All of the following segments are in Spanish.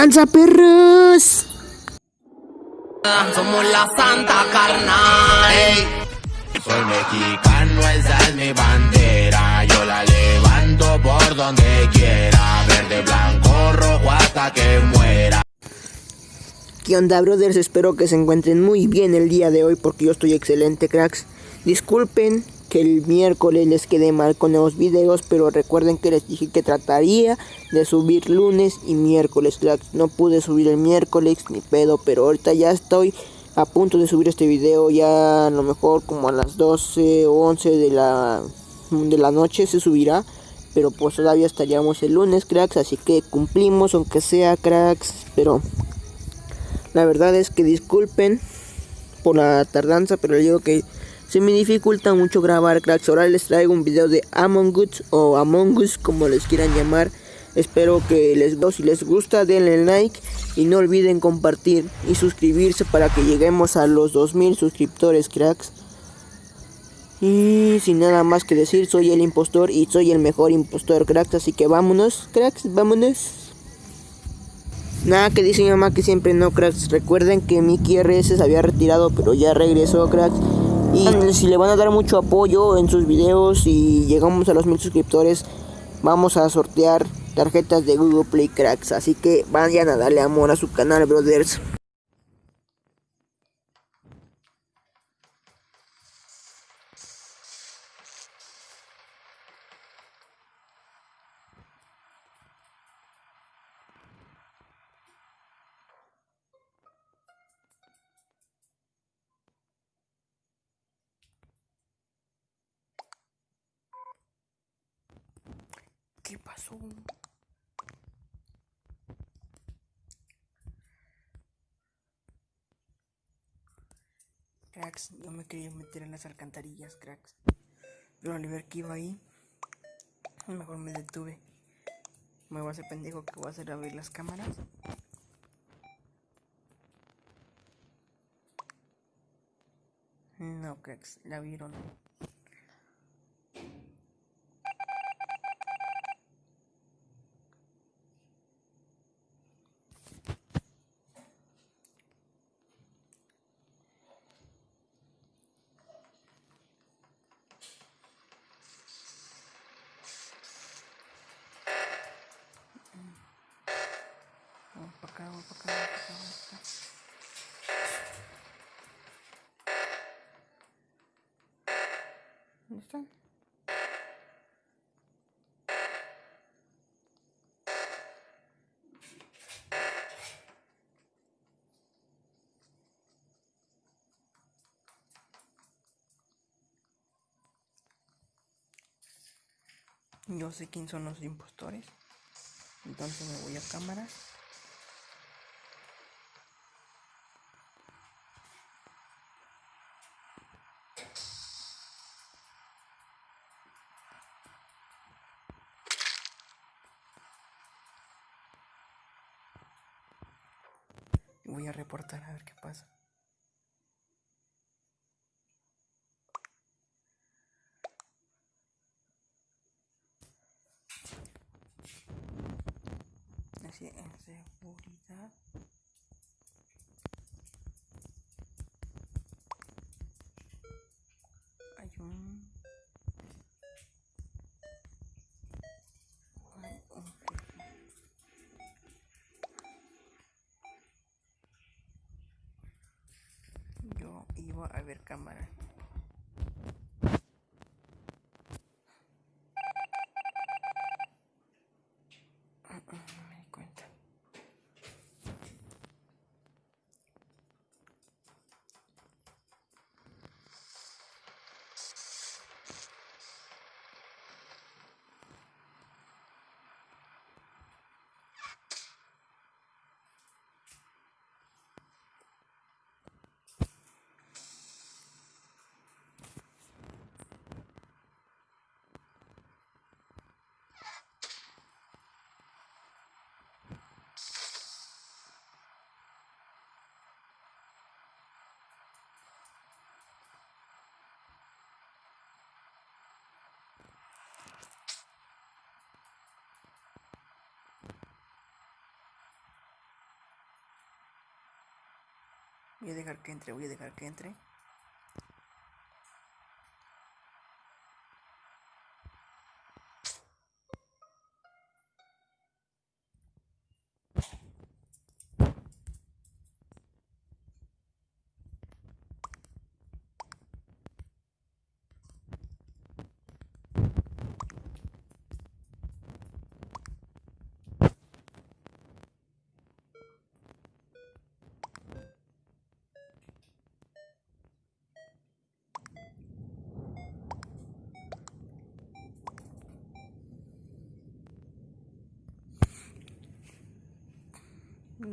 tranza, perros? Somos la santa carnal. Soy mexicano, esa es mi bandera. Yo la levanto por donde quiera. Verde, blanco, rojo hasta que muera. ¿Qué onda, brothers? Espero que se encuentren muy bien el día de hoy porque yo estoy excelente, cracks. Disculpen que el miércoles les quede mal con los videos, pero recuerden que les dije que trataría de subir lunes y miércoles. No pude subir el miércoles ni pedo, pero ahorita ya estoy a punto de subir este video, ya a lo mejor como a las 12 o 11 de la, de la noche se subirá. Pero pues todavía estaríamos el lunes, cracks, así que cumplimos, aunque sea cracks, pero la verdad es que disculpen por la tardanza, pero digo que se me dificulta mucho grabar cracks. Ahora les traigo un video de Among Us o Among Us como les quieran llamar. Espero que les. Si les gusta denle like y no olviden compartir y suscribirse para que lleguemos a los 2000 suscriptores cracks. Y sin nada más que decir, soy el impostor y soy el mejor impostor cracks. Así que vámonos cracks, vámonos. Nada que dice mi mamá que siempre no cracks. Recuerden que Mickey RS se había retirado pero ya regresó cracks. Si le van a dar mucho apoyo en sus videos y llegamos a los mil suscriptores, vamos a sortear tarjetas de Google Play Cracks. Así que vayan a darle amor a su canal, brothers. Cracks, yo me quería meter en las alcantarillas, cracks. Pero al ver que iba ahí, mejor me detuve. Me voy a hacer pendejo que voy a hacer abrir las cámaras. No, cracks, la vieron. Vamos para acá, vamos para acá, vamos para acá, vamos para acá. ¿Dónde están? Yo sé quién son los impostores. Entonces me voy a cámaras. Voy a reportar a ver qué pasa. Así en seguridad. Yo iba a ver cámara. Voy a dejar que entre, voy a dejar que entre.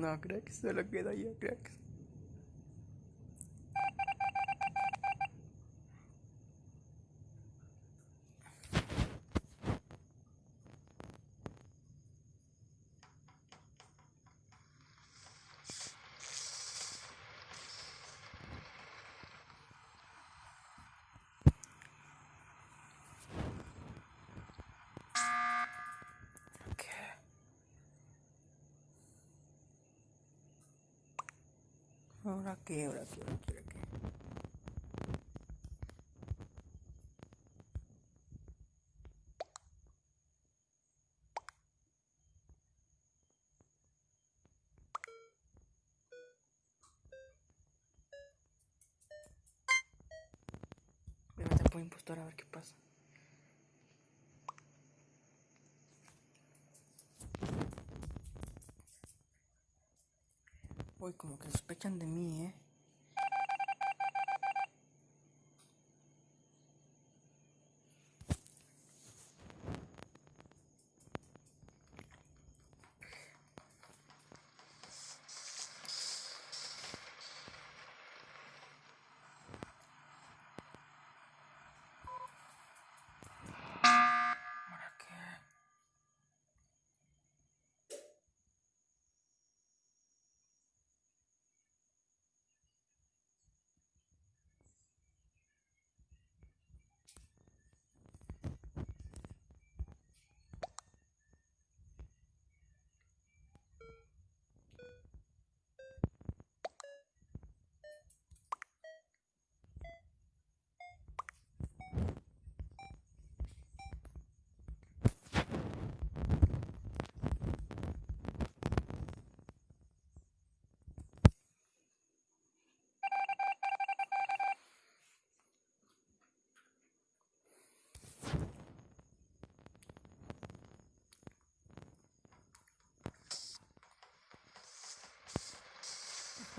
No, cracks, solo queda yo, cracks. Ahora qué, ahora qué, ahora qué, ahora qué. Voy a impostor a ver qué pasa. Uy, como que sospechan de mí, ¿eh?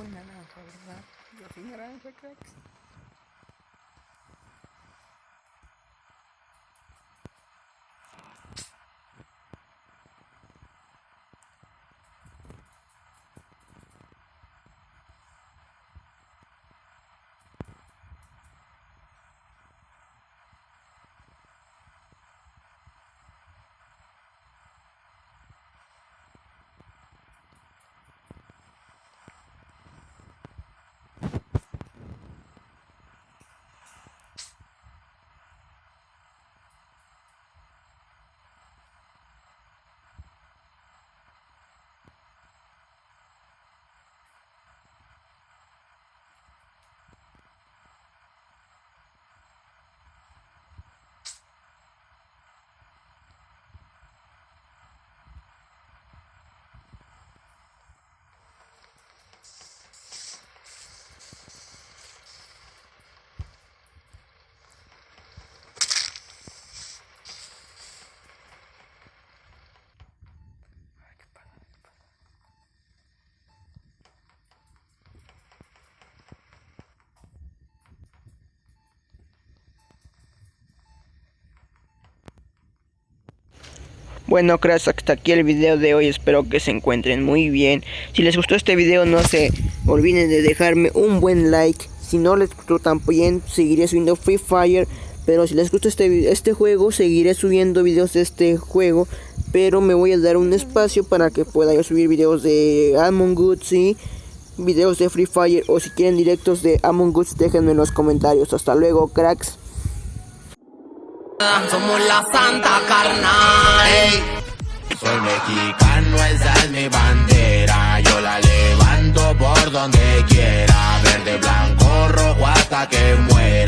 Fue naranja, ¿verdad? Yo fui Bueno, cracks, hasta aquí el video de hoy. Espero que se encuentren muy bien. Si les gustó este video, no se olviden de dejarme un buen like. Si no les gustó también, seguiré subiendo Free Fire. Pero si les gustó este, este juego, seguiré subiendo videos de este juego. Pero me voy a dar un espacio para que pueda yo subir videos de Among Us y videos de Free Fire. O si quieren directos de Among Us, déjenme en los comentarios. Hasta luego, cracks. Somos la santa carnal. Soy mexicano, esa es mi bandera. Yo la levanto por donde quiera. verde, blanco, rojo hasta que muera.